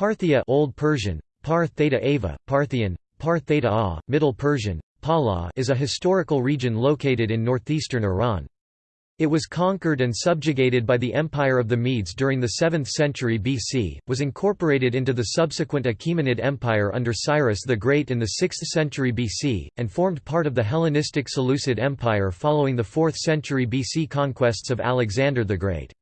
Parthia Old Persian, Parth Theta Ava, Parthian, Parth Theta A, Middle Persian, Pala is a historical region located in northeastern Iran. It was conquered and subjugated by the Empire of the Medes during the 7th century BC, was incorporated into the subsequent Achaemenid Empire under Cyrus the Great in the 6th century BC, and formed part of the Hellenistic Seleucid Empire following the 4th century BC conquests of Alexander the Great.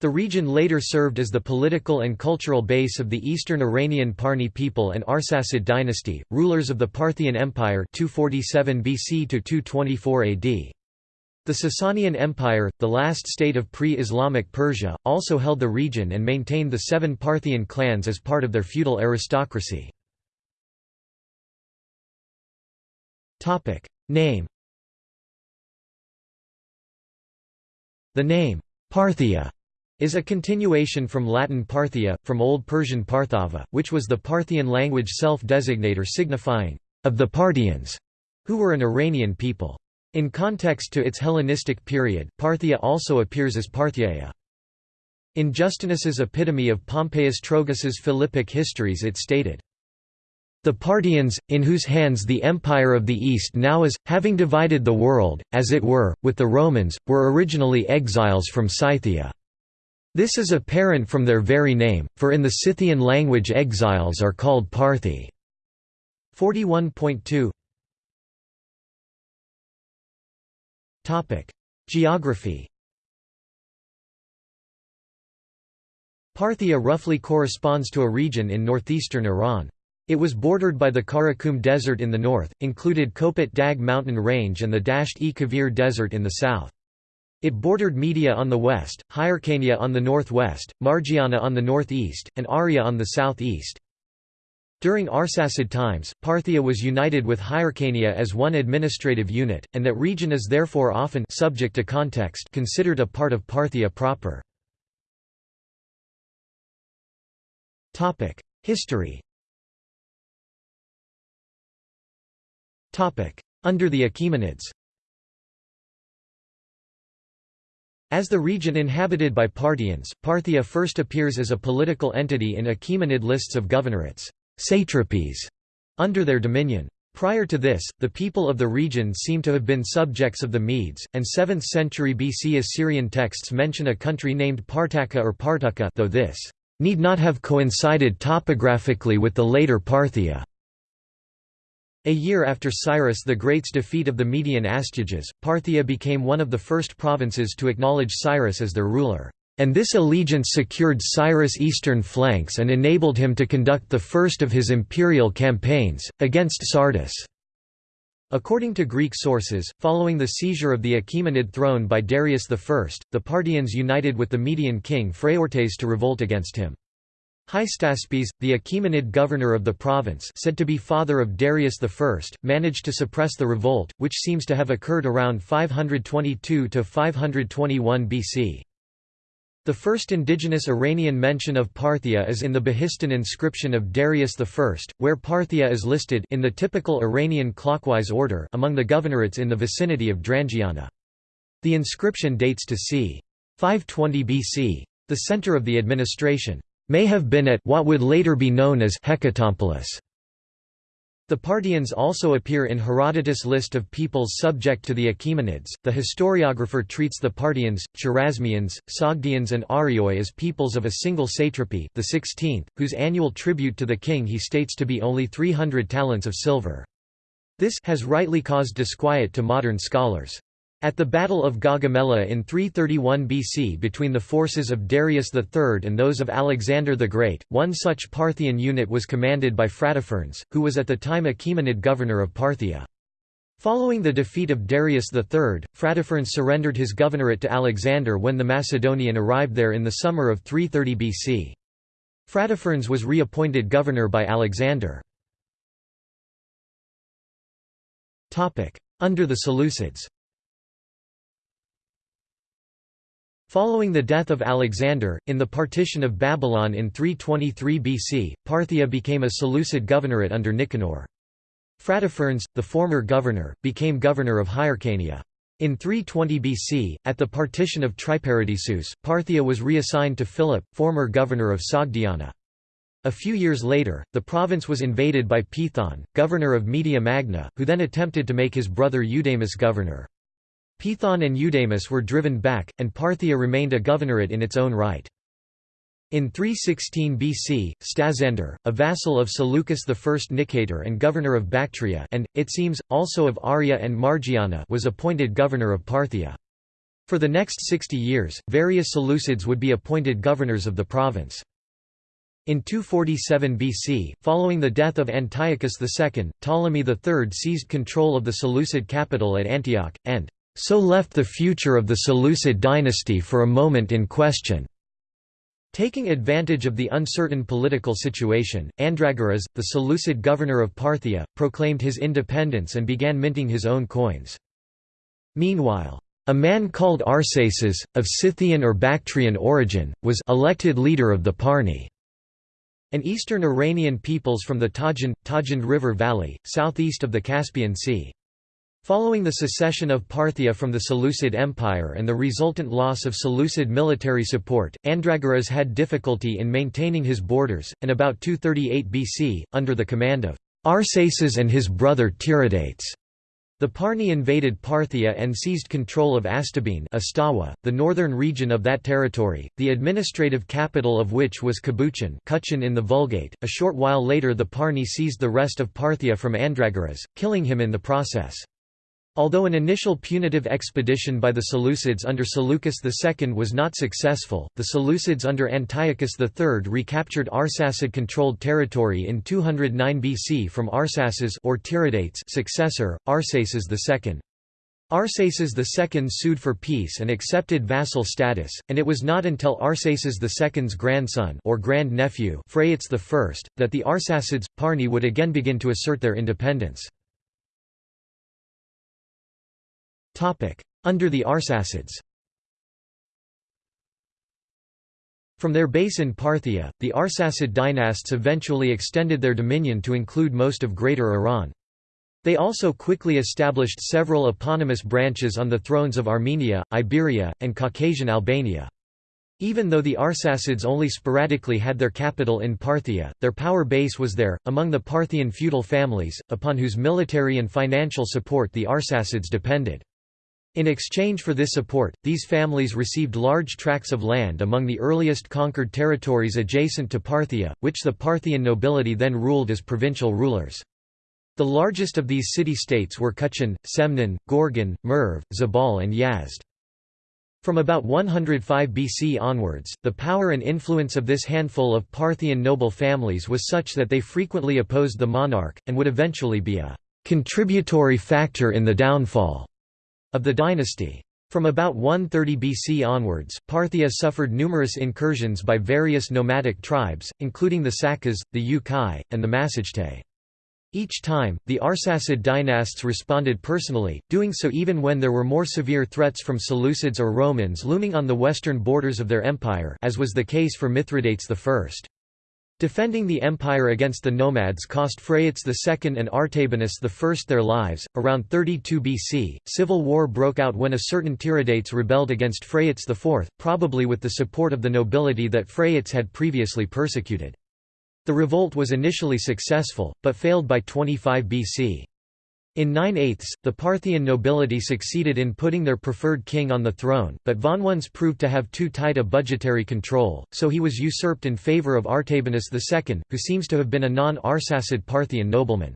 The region later served as the political and cultural base of the eastern Iranian Parni people and Arsacid dynasty, rulers of the Parthian Empire 247 BC to 224 AD. The Sasanian Empire, the last state of pre-Islamic Persia, also held the region and maintained the seven Parthian clans as part of their feudal aristocracy. Name The name, Parthia is a continuation from Latin Parthia, from Old Persian Parthava, which was the Parthian language self-designator signifying, of the Parthians, who were an Iranian people. In context to its Hellenistic period, Parthia also appears as Parthyaea. In Justinus's epitome of Pompeius Trogus' Philippic Histories it stated, the Parthians, in whose hands the Empire of the East now is, having divided the world, as it were, with the Romans, were originally exiles from Scythia. This is apparent from their very name, for in the Scythian language exiles are called Parthi. 41.2 Geography Parthia roughly corresponds to a region in northeastern Iran. It was bordered by the Karakum Desert in the north, included Kopet Dag mountain range and the Dasht-e-Kavir Desert in the south. It bordered Media on the west, Hyrcania on the northwest, Margiana on the northeast, and Aria on the southeast. During Arsacid times, Parthia was united with Hyrcania as one administrative unit, and that region is therefore often subject to context considered a part of Parthia proper. History Under the Achaemenids As the region inhabited by Parthians, Parthia first appears as a political entity in Achaemenid lists of governorates satrapies", under their dominion. Prior to this, the people of the region seem to have been subjects of the Medes, and 7th century BC Assyrian texts mention a country named Partaka or Partuka though this need not have coincided topographically with the later Parthia. A year after Cyrus the Great's defeat of the Median Astyages, Parthia became one of the first provinces to acknowledge Cyrus as their ruler. And this allegiance secured Cyrus' eastern flanks and enabled him to conduct the first of his imperial campaigns, against Sardis. According to Greek sources, following the seizure of the Achaemenid throne by Darius I, the Parthians united with the Median king Phraortes to revolt against him. Hystaspes, the Achaemenid governor of the province said to be father of Darius I, managed to suppress the revolt, which seems to have occurred around 522–521 BC. The first indigenous Iranian mention of Parthia is in the Behistun inscription of Darius I, where Parthia is listed in the typical Iranian clockwise order among the governorates in the vicinity of Drangiana. The inscription dates to c. 520 BC. The center of the administration may have been at what would later be known as Hecatompylos. The Parthians also appear in Herodotus' list of peoples subject to the Achaemenids. The historiographer treats the Parthians, Chorasmians, Sogdians, and Arioi as peoples of a single satrapy, the 16th, whose annual tribute to the king he states to be only 300 talents of silver. This has rightly caused disquiet to modern scholars. At the Battle of Gaugamela in 331 BC between the forces of Darius III and those of Alexander the Great, one such Parthian unit was commanded by Phrataphernes, who was at the time Achaemenid governor of Parthia. Following the defeat of Darius III, Phrataphernes surrendered his governorate to Alexander when the Macedonian arrived there in the summer of 330 BC. Phrataphernes was reappointed governor by Alexander. Under the Seleucids Following the death of Alexander, in the partition of Babylon in 323 BC, Parthia became a Seleucid governorate under Nicanor. Phrataphernes, the former governor, became governor of Hyrcania. In 320 BC, at the partition of Triparadisus, Parthia was reassigned to Philip, former governor of Sogdiana. A few years later, the province was invaded by Pithon, governor of Media Magna, who then attempted to make his brother Eudamus governor. Pithon and Eudamus were driven back, and Parthia remained a governorate in its own right. In 316 BC, Stasander, a vassal of Seleucus I Nicator and governor of Bactria and, it seems, also of Aria and Margiana was appointed governor of Parthia. For the next 60 years, various Seleucids would be appointed governors of the province. In 247 BC, following the death of Antiochus II, Ptolemy III seized control of the Seleucid capital at Antioch, and so left the future of the Seleucid dynasty for a moment in question. Taking advantage of the uncertain political situation, Andragoras, the Seleucid governor of Parthia, proclaimed his independence and began minting his own coins. Meanwhile, a man called Arsaces, of Scythian or Bactrian origin, was elected leader of the Parni, an eastern Iranian peoples from the Tajand, Tajand River Valley, southeast of the Caspian Sea. Following the secession of Parthia from the Seleucid Empire and the resultant loss of Seleucid military support, Andragoras had difficulty in maintaining his borders, and about 238 BC, under the command of Arsaces and his brother Tiridates, the Parni invaded Parthia and seized control of Astabene Astawa, the northern region of that territory, the administrative capital of which was Kabuchan in the Vulgate. A short while later the Parni seized the rest of Parthia from Andragoras, killing him in the process. Although an initial punitive expedition by the Seleucids under Seleucus II was not successful, the Seleucids under Antiochus III recaptured Arsacid-controlled territory in 209 BC from Arsaces or Tiridates successor, Arsaces II. Arsaces II sued for peace and accepted vassal status, and it was not until Arsaces II's grandson or grand-nephew Phraates I, that the Arsacids, Parni would again begin to assert their independence. Under the Arsacids From their base in Parthia, the Arsacid dynasts eventually extended their dominion to include most of Greater Iran. They also quickly established several eponymous branches on the thrones of Armenia, Iberia, and Caucasian Albania. Even though the Arsacids only sporadically had their capital in Parthia, their power base was there, among the Parthian feudal families, upon whose military and financial support the Arsacids depended. In exchange for this support, these families received large tracts of land among the earliest conquered territories adjacent to Parthia, which the Parthian nobility then ruled as provincial rulers. The largest of these city-states were Kuchan, Semnan, Gorgan, Merv, Zabal and Yazd. From about 105 BC onwards, the power and influence of this handful of Parthian noble families was such that they frequently opposed the monarch, and would eventually be a contributory factor in the downfall of the dynasty. From about 130 BC onwards, Parthia suffered numerous incursions by various nomadic tribes, including the Sakas, the Ukai, and the Massagetae. Each time, the Arsacid dynasts responded personally, doing so even when there were more severe threats from Seleucids or Romans looming on the western borders of their empire as was the case for Mithridates I. Defending the empire against the nomads cost Phraates II and Artabanus I their lives. Around 32 BC, civil war broke out when a certain Tiridates rebelled against Phraates IV, probably with the support of the nobility that Phraates had previously persecuted. The revolt was initially successful, but failed by 25 BC. In 9/8, the Parthian nobility succeeded in putting their preferred king on the throne, but Vonones proved to have too tight a budgetary control, so he was usurped in favour of Artabanus II, who seems to have been a non-Arsacid Parthian nobleman.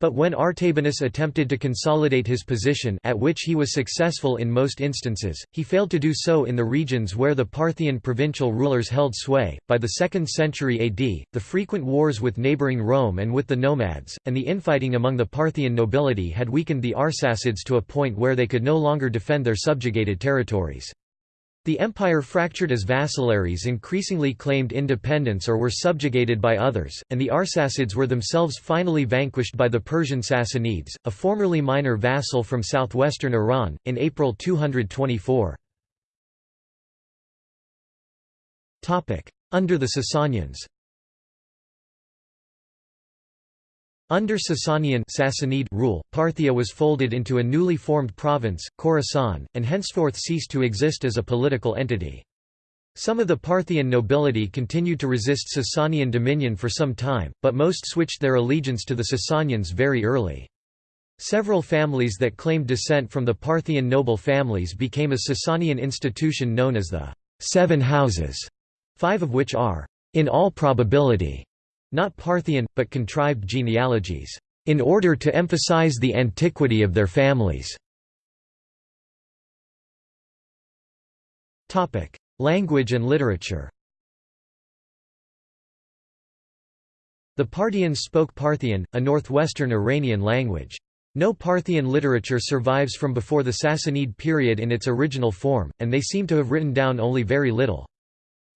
But when Artabanus attempted to consolidate his position at which he was successful in most instances, he failed to do so in the regions where the Parthian provincial rulers held sway. By the 2nd century AD, the frequent wars with neighboring Rome and with the nomads, and the infighting among the Parthian nobility had weakened the Arsacids to a point where they could no longer defend their subjugated territories. The empire fractured as vassalaries increasingly claimed independence or were subjugated by others, and the Arsacids were themselves finally vanquished by the Persian Sassanids, a formerly minor vassal from southwestern Iran, in April 224. Under the Sasanians Under Sasanian Sassanid rule, Parthia was folded into a newly formed province, Khorasan, and henceforth ceased to exist as a political entity. Some of the Parthian nobility continued to resist Sasanian dominion for some time, but most switched their allegiance to the Sasanians very early. Several families that claimed descent from the Parthian noble families became a Sasanian institution known as the Seven Houses, five of which are, in all probability, not Parthian, but contrived genealogies, in order to emphasize the antiquity of their families. Language and literature The Parthians spoke Parthian, a northwestern Iranian language. No Parthian literature survives from before the Sassanid period in its original form, and they seem to have written down only very little.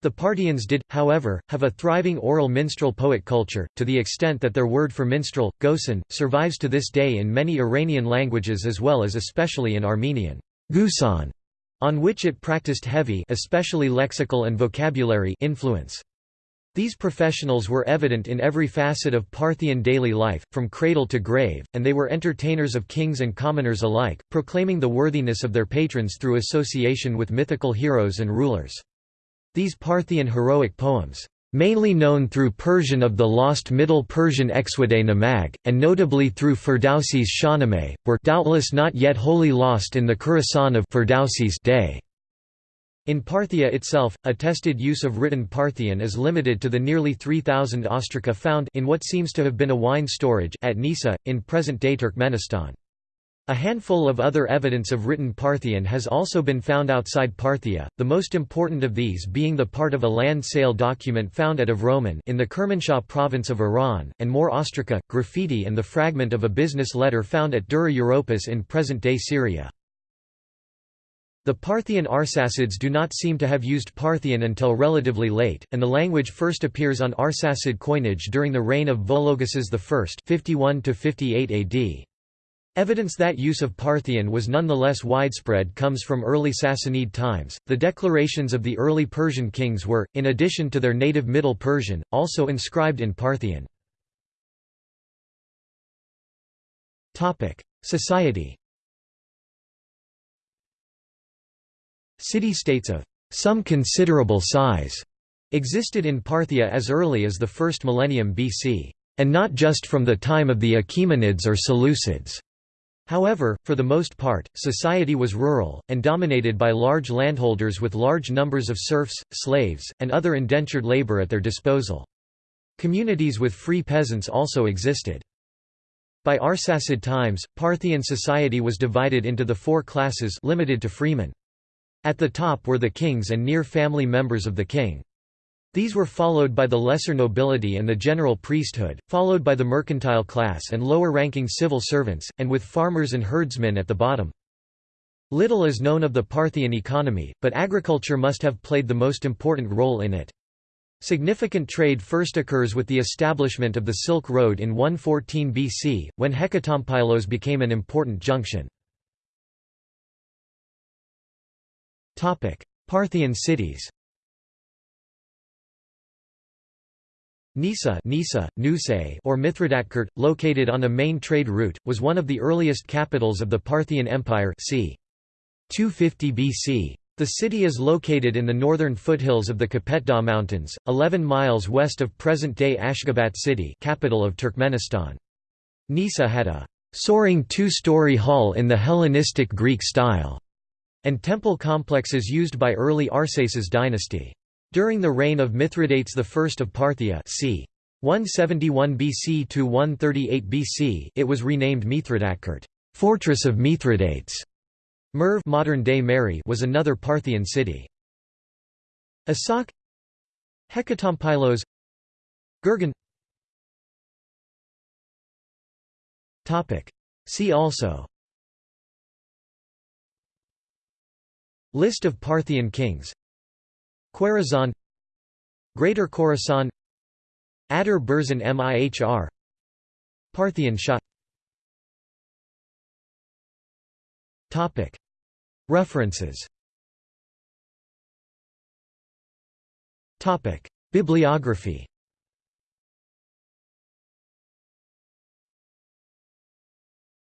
The Parthians did, however, have a thriving oral minstrel poet culture, to the extent that their word for minstrel, gosan, survives to this day in many Iranian languages as well as especially in Armenian gusan on which it practiced heavy especially lexical and vocabulary influence. These professionals were evident in every facet of Parthian daily life, from cradle to grave, and they were entertainers of kings and commoners alike, proclaiming the worthiness of their patrons through association with mythical heroes and rulers. These Parthian heroic poems mainly known through Persian of the lost Middle Persian Exwade Namag, and notably through Ferdowsi's Shahnameh, were doubtless not yet wholly lost in the Khorasan of Ferdowsi's day. In Parthia itself, attested use of written Parthian is limited to the nearly 3,000 ostraca found in what seems to have been a wine storage at Nisa, in present-day Turkmenistan. A handful of other evidence of written Parthian has also been found outside Parthia, the most important of these being the part of a land sale document found at Avroman in the Kermanshah province of Iran, and more ostraca, graffiti and the fragment of a business letter found at Dura Europos in present-day Syria. The Parthian Arsacids do not seem to have used Parthian until relatively late, and the language first appears on Arsacid coinage during the reign of Vologases I 51 AD. Evidence that use of Parthian was nonetheless widespread comes from early Sassanid times. The declarations of the early Persian kings were, in addition to their native Middle Persian, also inscribed in Parthian. Topic: Society. City-states of some considerable size existed in Parthia as early as the first millennium BC, and not just from the time of the Achaemenids or Seleucids. However, for the most part, society was rural, and dominated by large landholders with large numbers of serfs, slaves, and other indentured labor at their disposal. Communities with free peasants also existed. By Arsacid times, Parthian society was divided into the four classes limited to freemen. At the top were the kings and near family members of the king. These were followed by the lesser nobility and the general priesthood, followed by the mercantile class and lower-ranking civil servants, and with farmers and herdsmen at the bottom. Little is known of the Parthian economy, but agriculture must have played the most important role in it. Significant trade first occurs with the establishment of the Silk Road in 114 BC, when Hecatompylos became an important junction. Parthian cities Nisa, Nisa Nusay or Mithridatkert, located on a main trade route, was one of the earliest capitals of the Parthian Empire c. 250 BC. The city is located in the northern foothills of the Kapetdagh Mountains, 11 miles west of present-day Ashgabat city capital of Turkmenistan. Nisa had a soaring two-story hall in the Hellenistic Greek style, and temple complexes used by early Arsaces dynasty. During the reign of Mithridates I of Parthia c. 171 BC to 138 BC, it was renamed Mithridatkert, fortress of Mithridates. Merv modern-day Mary was another Parthian city. Asak Hecatompylos Gurgen Topic See also List of Parthian kings Khwarazm Greater Khorasan Adur Burzan Mihr Parthian Shah. References. Bibliography